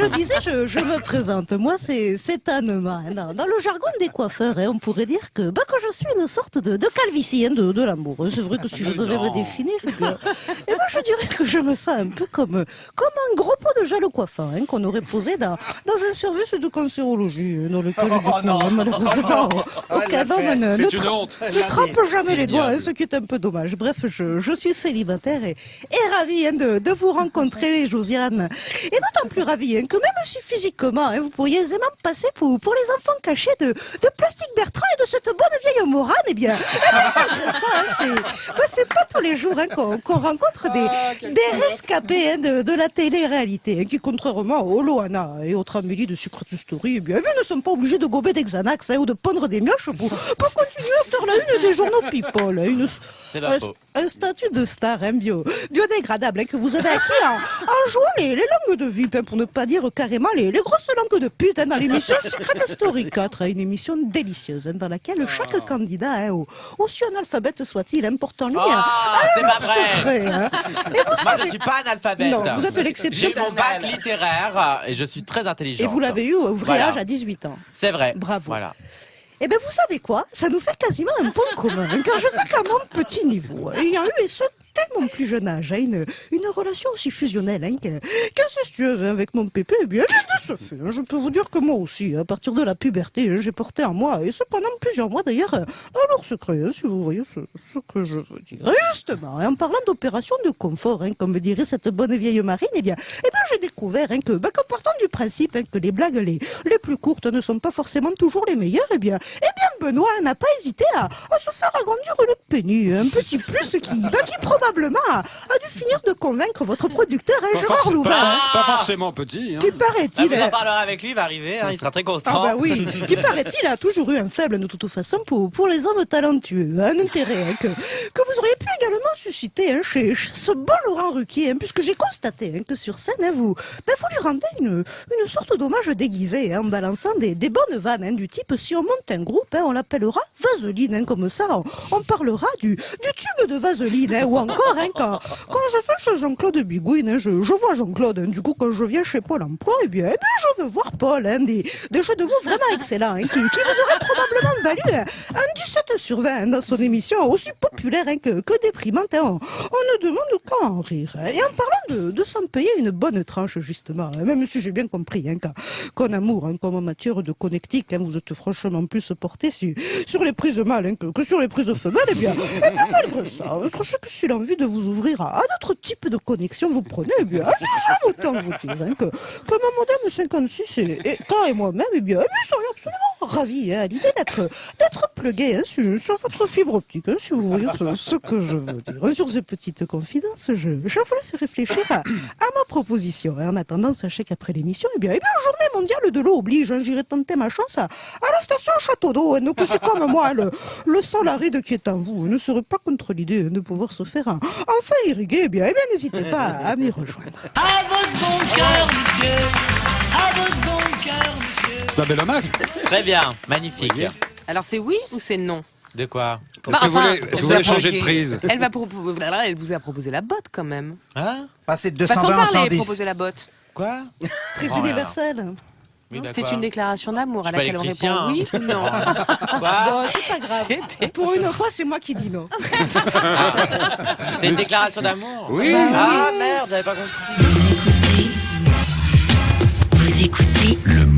je disais, je, je me présente. Moi, c'est c'est Anne Marin. Dans, dans le jargon des coiffeurs, hein, on pourrait dire que, bah, que je suis une sorte de, de calvitie hein, de, de l'amour. C'est vrai que si je devais me définir, eh bien, eh ben, je dirais que je me sens un peu comme, comme un gros pot de gel coiffant hein, qu'on aurait posé dans, dans un service de cancérologie hein, dans lequel, du coup, malheureusement, aucun homme ne, ne honte. ne trempe jamais les doigts, hein, ce qui est un peu dommage. Bref, je, je suis célibataire et, et ravie hein, de, de vous rencontrer, Josiane. Et d'autant plus ravie hein, que même si physiquement, hein, vous pourriez aisément passer pour, pour les enfants cachés de, de Plastique Bertrand et de cette bonne vieille Morane, eh bien, eh bien, ça, hein, c'est bah, c'est pas tous les jours hein, qu'on rencontre des, des rescapés hein, de, de la télé-réalité, hein, qui, contrairement aux Loana et aux Amélie de Secret Story, eh bien, eux ne sont pas obligés de gober des Xanax hein, ou de pondre des mioches pour, pour continuer à faire la une des journaux People. hein, Une, un, un statut de star hein, bio, biodégradable hein, que vous avez acquis en, en jouant les, les langues de VIP, hein, pour ne pas dire carrément les, les grosses langues de pute hein, dans l'émission Secret Story 4, hein, une émission délicieuse hein, dans laquelle chaque candidat, hein, au- aussi analphabète soit-il, en lui Ah, un, c'est pas vrai. secret. Et vous Moi, je savez, suis pas analphabète. Non, vous êtes l'exception. J'ai mon bac littéraire et je suis très intelligent. et vous l'avez eu au vrai Voilà. âge à 18 ans. C'est vrai. Bravo. Voilà. Eh bien, vous savez quoi? Ça nous fait quasiment un point commun. Car je sais qu'à mon petit niveau, ayant eu, et ce, dès mon plus jeune âge, hein, une, une relation aussi fusionnelle hein, qu'incestueuse hein, avec mon pépé, eh bien, de ce fait, hein, je peux vous dire que moi aussi, à partir de la puberté, j'ai porté en moi, et ce pendant plusieurs mois d'ailleurs, lourd secret, si vous voyez ce, que je veux dire. Et justement, en parlant d'opération de confort, hein, comme dirait cette bonne vieille marine, eh bien, eh bien j'ai découvert hein, que, bah, partant du principe hein, que les blagues les, les plus courtes ne sont pas forcément toujours les meilleures, eh bien, eh bien Benoît n'a pas hésité à, à se faire agrandir une penny, un petit plus qui, bah, qui probablement a, a dû finir de convaincre votre producteur, hein, Pas, Gérard forc- Louvain, pas- hein, pas forcément petit. Hein. qui Ah, paraît-il... vous en parlerez avec lui, il va arriver, hein, il sera très constant. ah bah oui, qui paraît-il a toujours eu un faible de toute façon pour, pour les hommes talentueux, un intérêt hein, que, que susciter hein, chez, ce bon Laurent Ruquier, hein, puisque j'ai constaté hein, que sur scène, hein, vous, ben, vous lui rendez une, une sorte d'hommage déguisé en balançant des, des bonnes vannes du type si on monte un groupe, on l'appellera Vaseline, comme ça on, parlera du, du tube de Vaseline, ou encore quand, quand je vais chez Jean-Claude Bigouine, je, je vois Jean-Claude, du coup quand je viens chez Pôle emploi, eh bien, eh bien, je veux voir Paul, des, des jeux de mots vraiment excellents, qui, qui vous auraient probablement valu un 17 sur 20 hein, dans son émission, aussi populaire que, que déprimante. On, ne demande qu'à en rire. Et en parlant de, s'en payer une bonne tranche, justement, hein, même si j'ai bien compris hein, qu'en amour, hein, comme en matière de connectique, vous êtes franchement plus porté sur, les prises mâles que, que sur les prises femelles, eh bien, eh bien malgré ça, sachez que si l'envie de vous ouvrir à, à d'autres types de connexions vous prenez, eh bien, autant vous dire que, mon modem 56 et, et et moi-même, eh bien, eh bien, serions absolument ravis à l'idée d'être plugués hein, sur, sur votre fibre optique, hein, si vous voyez ce, ce que je veux dire. Hein, Sur ces petites confidences, je, je vous laisse réfléchir à, à ma proposition. Et en attendant, sachez qu'après l'émission, eh bien, eh bien, journée mondiale de l'eau oblige, hein, j'irai tenter ma chance à, à la station Château d'eau. Hein, donc, c'est comme moi, le, le sol aride qui est en vous hein, ne serait pas contre l'idée hein, de pouvoir se faire un, enfin irriguer. Eh bien, eh bien n'hésitez pas à m'y rejoindre. À votre bon cœur, monsieur. À votre bon cœur, monsieur. C'est un bel hommage. Très bien, magnifique. Alors c'est oui ou c'est non De quoi bah, Est-ce que vous voulez, changer de prise elle, va elle vous a proposé la botte quand même. Hein Passer de 220 Façon à parler, 110. proposer la botte. Quoi Prise universelle. C'était une déclaration d'amour à laquelle on répond oui hein. ou non. Oh. C'est pas grave. Pour une fois, c'est moi qui dis non. C'était une déclaration d'amour Oui. Ah merde, j'avais pas compris. Vous écoutez, vous écoutez Le